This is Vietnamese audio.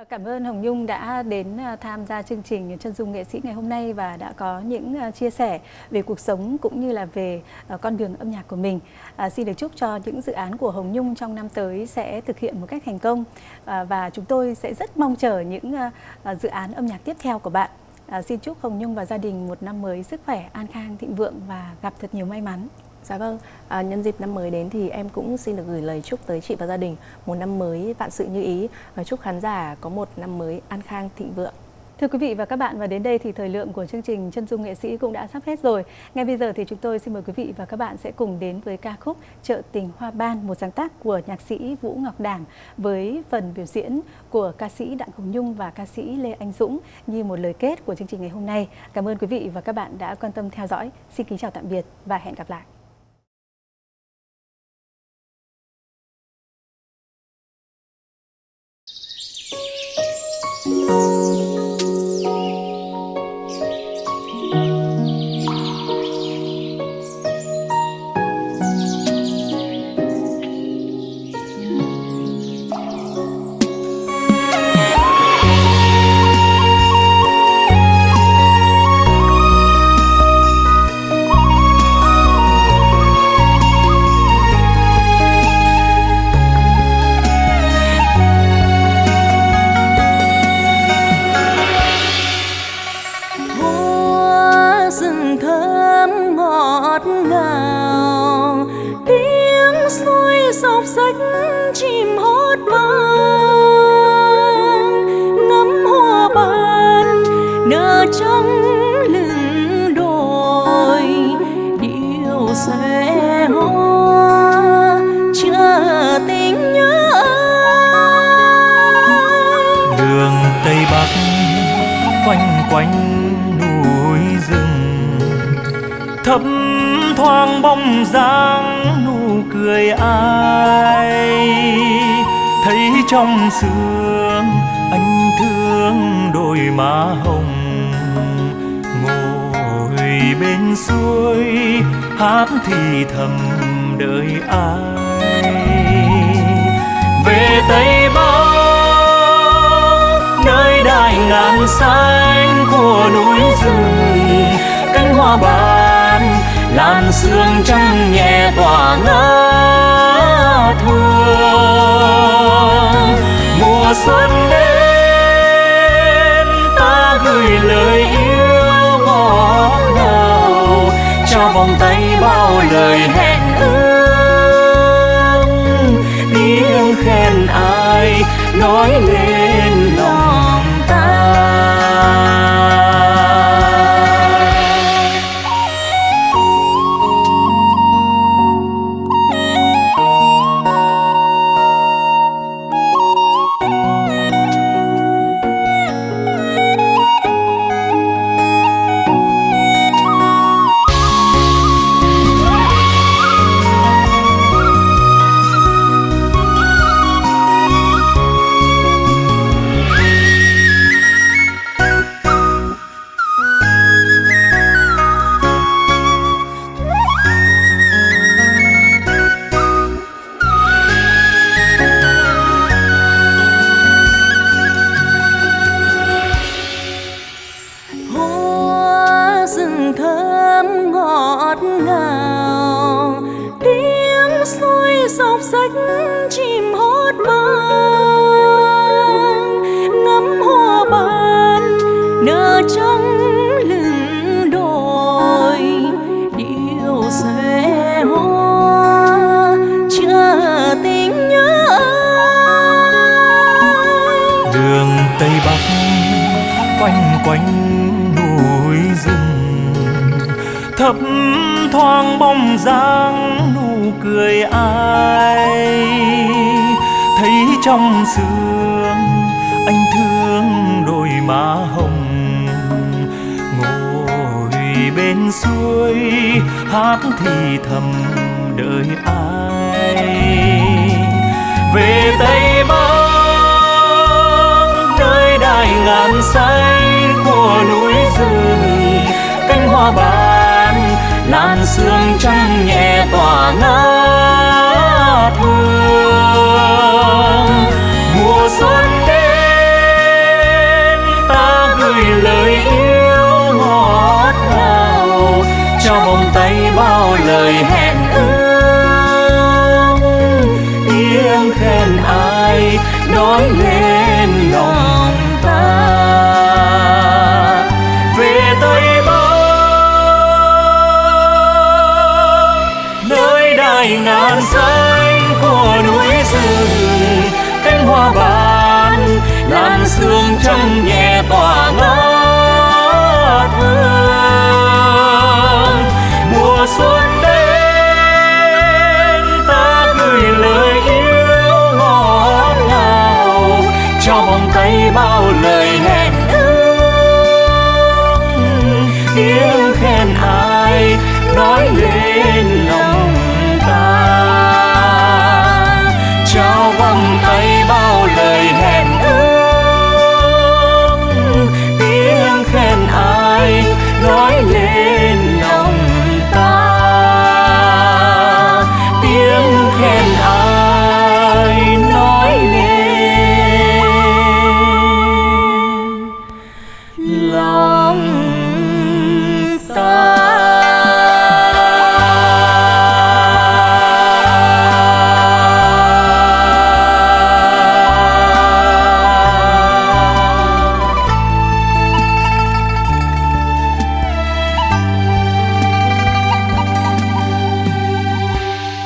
Ờ, cảm ơn Hồng Nhung đã đến ờ, tham gia chương trình Chân dung nghệ sĩ ngày hôm nay và đã có những ờ, chia sẻ về cuộc sống cũng như là về con đường âm nhạc của mình. À, xin được chúc cho những dự án của Hồng Nhung trong năm tới sẽ thực hiện một cách thành công à, và chúng tôi sẽ rất mong chờ những à, dự án âm nhạc tiếp theo của bạn. À, xin chúc Hồng Nhung và gia đình một năm mới sức khỏe, an khang, thịnh vượng và gặp thật nhiều may mắn. Dạ vâng, à, nhân dịp năm mới đến thì em cũng xin được gửi lời chúc tới chị và gia đình một năm mới vạn sự như ý và chúc khán giả có một năm mới an khang thịnh vượng. Thưa quý vị và các bạn, và đến đây thì thời lượng của chương trình Chân dung nghệ sĩ cũng đã sắp hết rồi. Ngay bây giờ thì chúng tôi xin mời quý vị và các bạn sẽ cùng đến với ca khúc chợ tình Hoa Ban, một sáng tác của nhạc sĩ Vũ Ngọc Đảng với phần biểu diễn của ca sĩ Đặng Hồng Nhung và ca sĩ Lê Anh Dũng như một lời kết của chương trình ngày hôm nay. Cảm ơn quý vị và các bạn đã quan tâm theo dõi. Xin kính chào tạm biệt và hẹn gặp lại. Xuôi dọc rách chim hót vang. Ngắm hoa ban nở trắng lưng đồi. Điều sẽ hoa chờ tình nhớ ai. Đường tây bắc, quanh quanh núi rừng. Thấp thoáng bóng dáng núi cười ai? Thấy trong sương anh thương đôi má hồng. Ngồi bên suối, hát thì thầm đợi ai? Về tây bắc, nơi đại ngàn xanh của núi rừng, cánh hoa ban làn sương trăng nhẹ tỏa ngỡ thương. Mùa xuân đến, ta gửi lời yêu ngọt ngào, cho vòng tay bao lời hẹn ước. Tiếng khen ai nói lên? Tây bắc, quanh quanh đồi rừng. Thấp thoáng bóng dáng, nụ cười ai. Thấy trong sương, anh thương đôi má hồng. Ngồi bên suối, hát thì thầm đợi ai. Về tây bắc mai ngàn say của núi rừng. Cánh hoa ban, làn sương trắng nhẹ tỏa ngát hương mùa xuân đến, ta gửi lời yêu ngọt ngào. Cho vòng tay bao lời hẹn nơi ngàn xanh của núi rừng, cánh hoa ban làn sương trong nhẹ tỏa ngát hương. Mùa xuân đến, ta gửi lời yêu ngọt ngào, cho vòng tay bao lời hẹn ước. Tiếng khen ai nói lên lòng